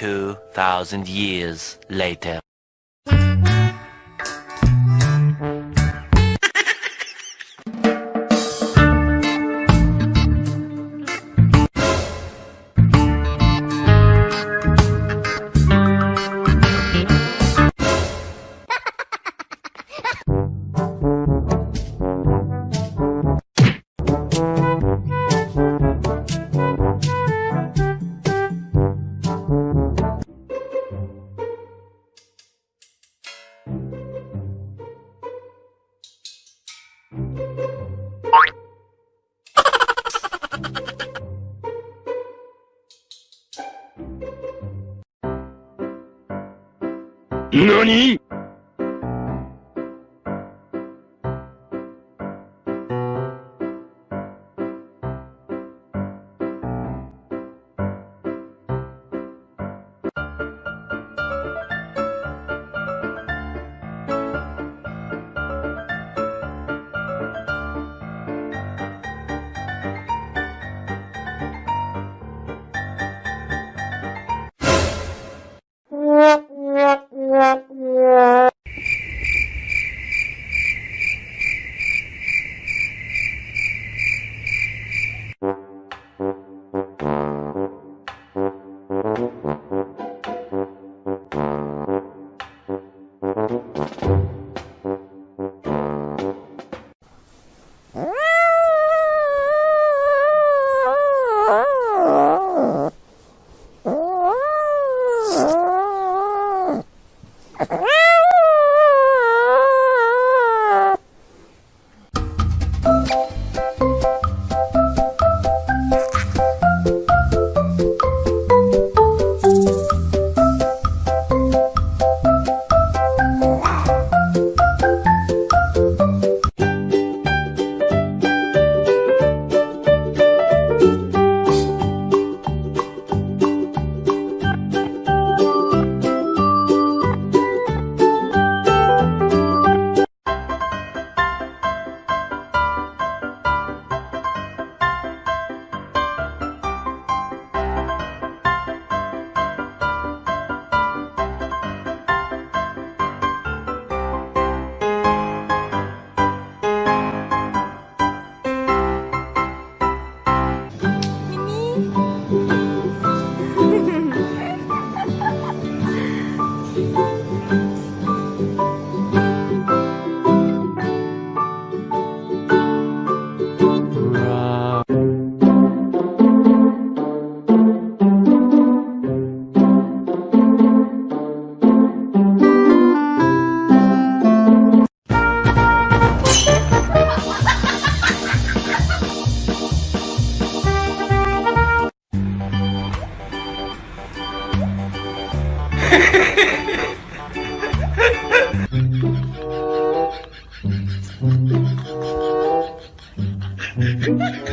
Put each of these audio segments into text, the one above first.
2,000 years later. 何？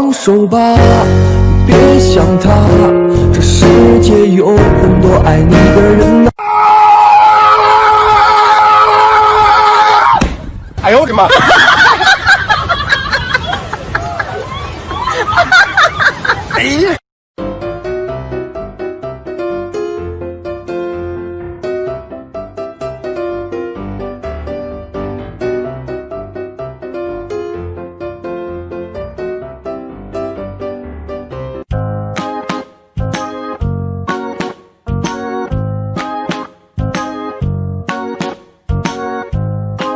放手吧，别想他，这世界有很多爱你的人呐。哎呦我的妈！哎呀！